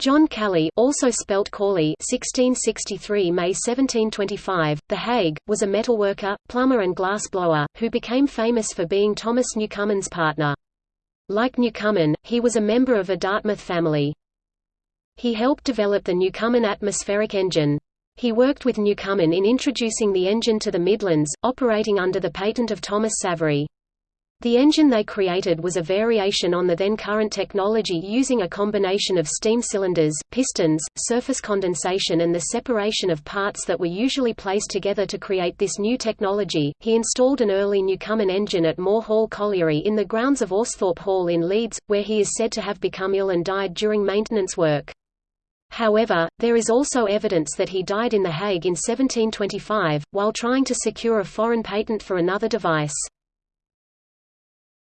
John Calley also spelt Cawley 1663 May 1725, The Hague, was a metalworker, plumber and glass-blower, who became famous for being Thomas Newcomen's partner. Like Newcomen, he was a member of a Dartmouth family. He helped develop the Newcomen atmospheric engine. He worked with Newcomen in introducing the engine to the Midlands, operating under the patent of Thomas Savery. The engine they created was a variation on the then current technology using a combination of steam cylinders, pistons, surface condensation and the separation of parts that were usually placed together to create this new technology. He installed an early Newcomen engine at Moor Hall Colliery in the grounds of Austhorpe Hall in Leeds, where he is said to have become ill and died during maintenance work. However, there is also evidence that he died in The Hague in 1725, while trying to secure a foreign patent for another device.